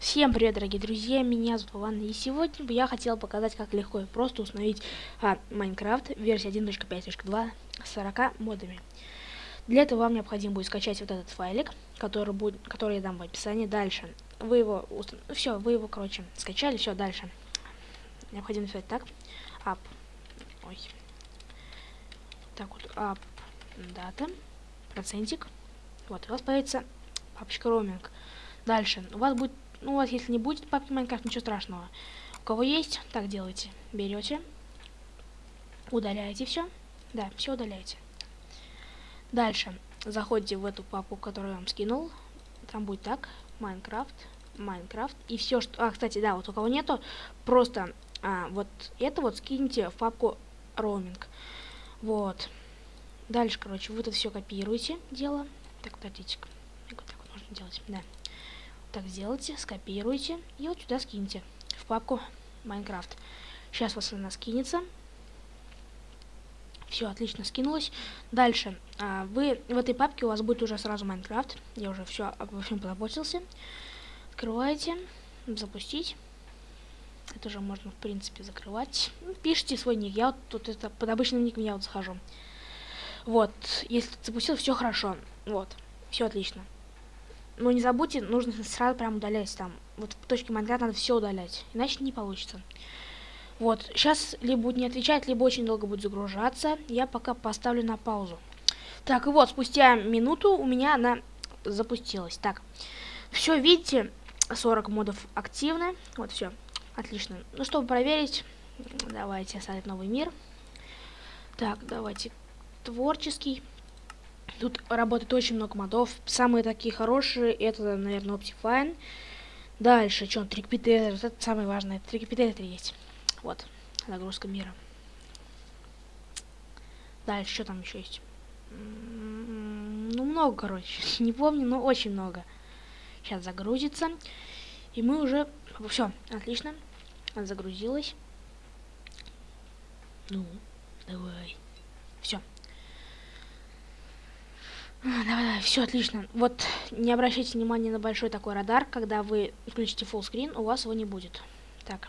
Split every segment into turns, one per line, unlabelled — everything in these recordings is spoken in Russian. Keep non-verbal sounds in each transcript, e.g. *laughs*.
Всем привет, дорогие друзья, меня зовут Вован, и сегодня я хотел показать, как легко и просто установить а, Майнкрафт версии 1.5.2 с 40 модами. Для этого вам необходимо будет скачать вот этот файлик, который, будет, который я дам в описании. Дальше вы его, все, вы его, короче, скачали, все, дальше. Необходимо написать так, app, ой, так вот, app, дата, процентик, вот, у вас появится папочка роуминг. Дальше, у вас будет ну, вас, если не будет папки Майнкрафт, ничего страшного. У кого есть, так делайте. Берете, удаляете все. Да, все удаляете. Дальше заходите в эту папку, которую я вам скинул. Там будет так, Майнкрафт, Майнкрафт. И все, что... А, кстати, да, вот у кого нету, просто а, вот это вот скиньте в папку роуминг. Вот. Дальше, короче, вы это все копируете, дело. Так, подождите-ка. Так вот можно делать, да так сделайте, скопируйте и вот сюда скиньте в папку Майнкрафт. Сейчас у вас она скинется. Все, отлично скинулось. Дальше, а, вы в этой папке у вас будет уже сразу Майнкрафт. Я уже все обо всем позаботился. Открываете, запустить. Это уже можно, в принципе, закрывать. Пишите свой ник. Я вот тут это под обычным ником я вот захожу. Вот, если запустил, все хорошо. Вот, все отлично. Но не забудьте, нужно сразу прям удалять там. Вот в точке Майнкрафт надо все удалять, иначе не получится. Вот, сейчас либо будет не отвечать, либо очень долго будет загружаться. Я пока поставлю на паузу. Так, и вот, спустя минуту у меня она запустилась. Так, все, видите, 40 модов активны. Вот, все, отлично. Ну, чтобы проверить, давайте создать новый мир. Так, давайте творческий. Тут работает очень много модов. Самые такие хорошие, это, наверное, Optifine. Дальше, что, трикпитер, это самое важное. Трикпитер есть. Вот, загрузка мира. Дальше, что там еще есть? Ну, много, короче. *laughs* Не помню, но очень много. Сейчас загрузится. И мы уже... Все, отлично. Загрузилась. Ну, давай. Все. Давай, давай, все отлично. Вот не обращайте внимания на большой такой радар, когда вы включите full screen, у вас его не будет. Так,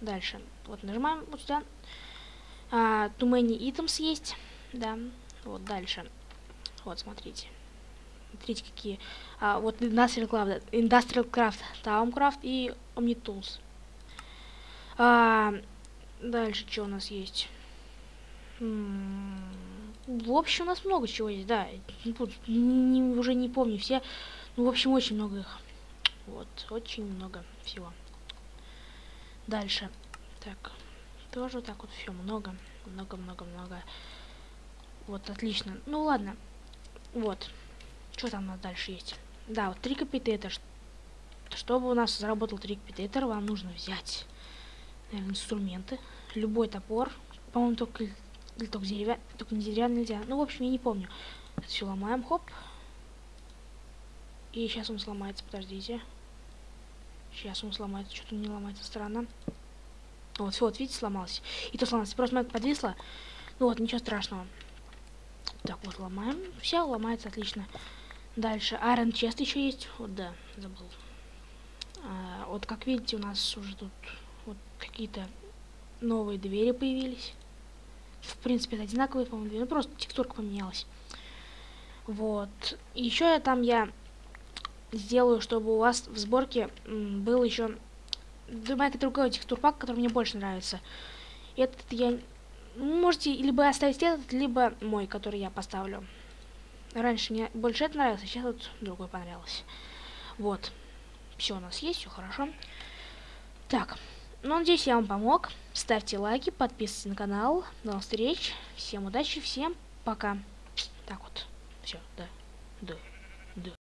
дальше. Вот нажимаем вот сюда. А, too many items есть, да. Вот дальше. Вот, смотрите. Смотрите, какие. А, вот Industrial Craft, Industrial Craft, Towncraft и OmniTools. А, дальше что у нас есть? М -м в общем, у нас много чего есть, да. Не, не, уже не помню все. Ну, в общем, очень много их. Вот, очень много всего. Дальше. Так. Тоже так вот все много. Много-много-много. Вот, отлично. Ну, ладно. Вот. Что там у нас дальше есть? Да, вот трикопитетер. Чтобы у нас заработал трикопитетер, вам нужно взять наверное, инструменты. Любой топор. По-моему, только или только деревянный, только не деревянный нельзя. Ну, в общем, я не помню. Это все ломаем, хоп. И сейчас он сломается, подождите. Сейчас он сломается, что-то не ломается, странно. Вот, все, вот, видите, сломался. И то сломался, просто момент подвисло. Ну вот, ничего страшного. Так, вот, ломаем. Все, ломается, отлично. Дальше, Iron Chest еще есть. Вот, да, забыл. А, вот, как видите, у нас уже тут вот какие-то новые двери появились в принципе, это одинаковые, по-моему, ну, просто текстурка поменялась. Вот. Еще я там я сделаю, чтобы у вас в сборке был еще другой другой текстурпак, который мне больше нравится. Этот я... Можете либо оставить этот, либо мой, который я поставлю. Раньше мне больше это нравился, сейчас вот другой понравился. Вот. Все у нас есть, все хорошо. Так. Ну, надеюсь, я вам помог. Ставьте лайки, подписывайтесь на канал. До новых встреч. Всем удачи, всем пока. Так вот. Все, да. Да.